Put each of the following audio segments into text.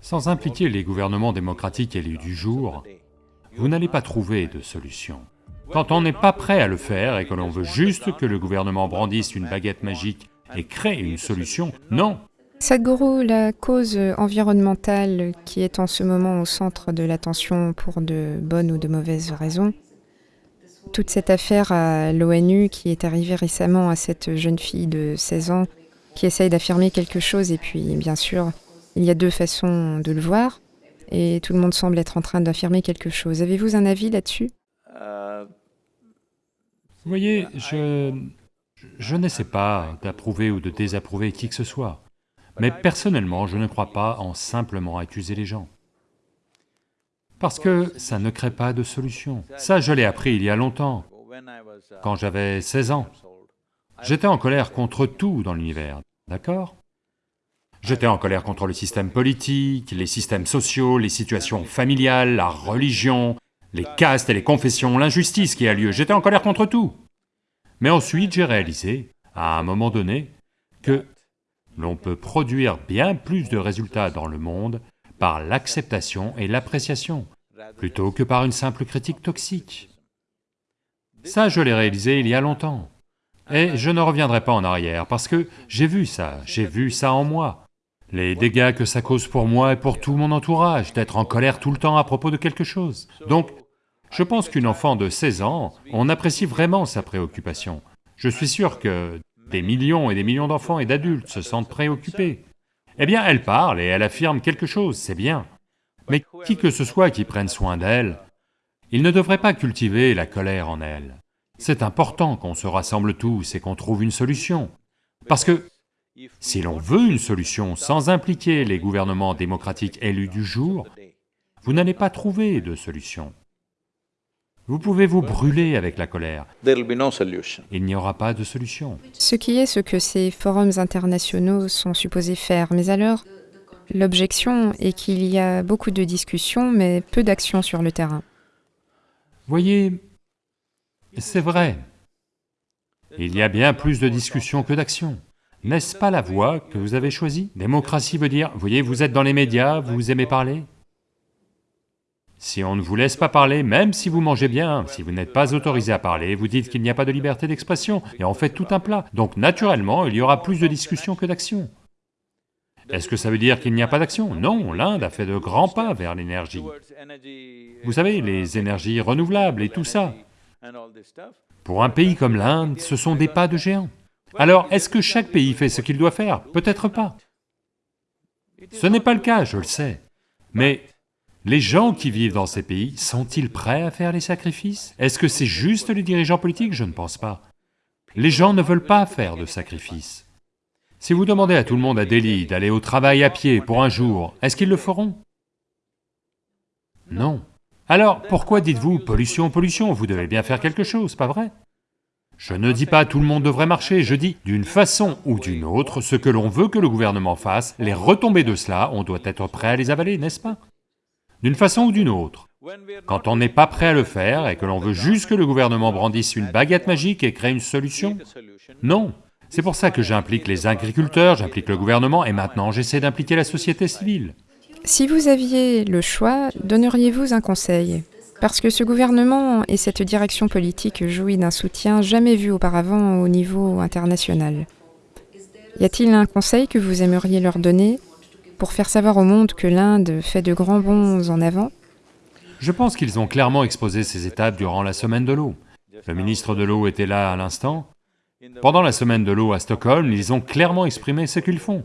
Sans impliquer les gouvernements démocratiques élus du jour, vous n'allez pas trouver de solution. Quand on n'est pas prêt à le faire et que l'on veut juste que le gouvernement brandisse une baguette magique et crée une solution, non Sadhguru, la cause environnementale qui est en ce moment au centre de l'attention pour de bonnes ou de mauvaises raisons, toute cette affaire à l'ONU qui est arrivée récemment à cette jeune fille de 16 ans qui essaye d'affirmer quelque chose et puis bien sûr il y a deux façons de le voir et tout le monde semble être en train d'affirmer quelque chose. Avez-vous un avis là-dessus? Vous voyez, je... je n'essaie pas d'approuver ou de désapprouver qui que ce soit, mais personnellement je ne crois pas en simplement accuser les gens. Parce que ça ne crée pas de solution. Ça, je l'ai appris il y a longtemps, quand j'avais 16 ans. J'étais en colère contre tout dans l'univers, d'accord? J'étais en colère contre le système politique, les systèmes sociaux, les situations familiales, la religion, les castes et les confessions, l'injustice qui a lieu, j'étais en colère contre tout. Mais ensuite j'ai réalisé, à un moment donné, que l'on peut produire bien plus de résultats dans le monde par l'acceptation et l'appréciation, plutôt que par une simple critique toxique. Ça, je l'ai réalisé il y a longtemps. Et je ne reviendrai pas en arrière, parce que j'ai vu ça, j'ai vu ça en moi. Les dégâts que ça cause pour moi et pour tout mon entourage, d'être en colère tout le temps à propos de quelque chose. Donc, je pense qu'une enfant de 16 ans, on apprécie vraiment sa préoccupation. Je suis sûr que des millions et des millions d'enfants et d'adultes se sentent préoccupés. Eh bien, elle parle et elle affirme quelque chose, c'est bien. Mais qui que ce soit qui prenne soin d'elle, il ne devrait pas cultiver la colère en elle. C'est important qu'on se rassemble tous et qu'on trouve une solution. Parce que si l'on veut une solution sans impliquer les gouvernements démocratiques élus du jour, vous n'allez pas trouver de solution. Vous pouvez vous brûler avec la colère. Il n'y aura pas de solution. Ce qui est ce que ces forums internationaux sont supposés faire, mais alors, l'objection est qu'il y a beaucoup de discussions, mais peu d'actions sur le terrain. Voyez, c'est vrai, il y a bien plus de discussions que d'actions. N'est-ce pas la voie que vous avez choisie? Démocratie veut dire, voyez, vous êtes dans les médias, vous aimez parler, si on ne vous laisse pas parler, même si vous mangez bien, si vous n'êtes pas autorisé à parler, vous dites qu'il n'y a pas de liberté d'expression, et on fait tout un plat. Donc naturellement, il y aura plus de discussions que d'actions. Est-ce que ça veut dire qu'il n'y a pas d'action? Non, l'Inde a fait de grands pas vers l'énergie. Vous savez, les énergies renouvelables et tout ça. Pour un pays comme l'Inde, ce sont des pas de géants. Alors, est-ce que chaque pays fait ce qu'il doit faire? Peut-être pas. Ce n'est pas le cas, je le sais. Mais les gens qui vivent dans ces pays, sont-ils prêts à faire les sacrifices? Est-ce que c'est juste les dirigeants politiques? Je ne pense pas. Les gens ne veulent pas faire de sacrifices. Si vous demandez à tout le monde à Delhi d'aller au travail à pied pour un jour, est-ce qu'ils le feront? Non. Alors, pourquoi dites-vous pollution, pollution? Vous devez bien faire quelque chose, pas vrai? Je ne dis pas tout le monde devrait marcher, je dis d'une façon ou d'une autre, ce que l'on veut que le gouvernement fasse, les retombées de cela, on doit être prêt à les avaler, n'est-ce pas? D'une façon ou d'une autre. Quand on n'est pas prêt à le faire et que l'on veut juste que le gouvernement brandisse une baguette magique et crée une solution, non. C'est pour ça que j'implique les agriculteurs, j'implique le gouvernement et maintenant j'essaie d'impliquer la société civile. Si vous aviez le choix, donneriez-vous un conseil? Parce que ce gouvernement et cette direction politique jouit d'un soutien jamais vu auparavant au niveau international. Y a-t-il un conseil que vous aimeriez leur donner pour faire savoir au monde que l'Inde fait de grands bonds en avant? Je pense qu'ils ont clairement exposé ces étapes durant la semaine de l'eau. Le ministre de l'eau était là à l'instant. Pendant la semaine de l'eau à Stockholm, ils ont clairement exprimé ce qu'ils font.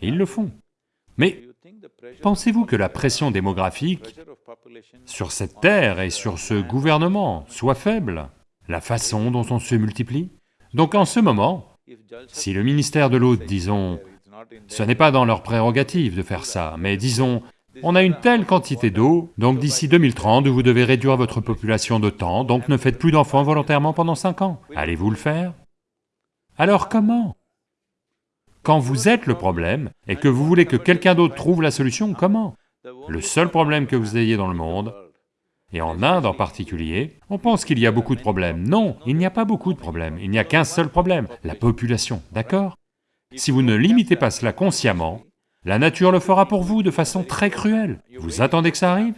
Et ils le font. Mais pensez-vous que la pression démographique sur cette terre et sur ce gouvernement soit faible? La façon dont on se multiplie? Donc en ce moment, si le ministère de l'eau, disons, ce n'est pas dans leur prérogative de faire ça, mais disons, on a une telle quantité d'eau, donc d'ici 2030, vous devez réduire votre population de temps, donc ne faites plus d'enfants volontairement pendant 5 ans. Allez-vous le faire? Alors comment? Quand vous êtes le problème, et que vous voulez que quelqu'un d'autre trouve la solution, comment? Le seul problème que vous ayez dans le monde, et en Inde en particulier, on pense qu'il y a beaucoup de problèmes. Non, il n'y a pas beaucoup de problèmes, il n'y a qu'un seul problème, la population, d'accord? Si vous ne limitez pas cela consciemment, La nature le fera pour vous de façon très cruelle. Vous attendez que ça arrive?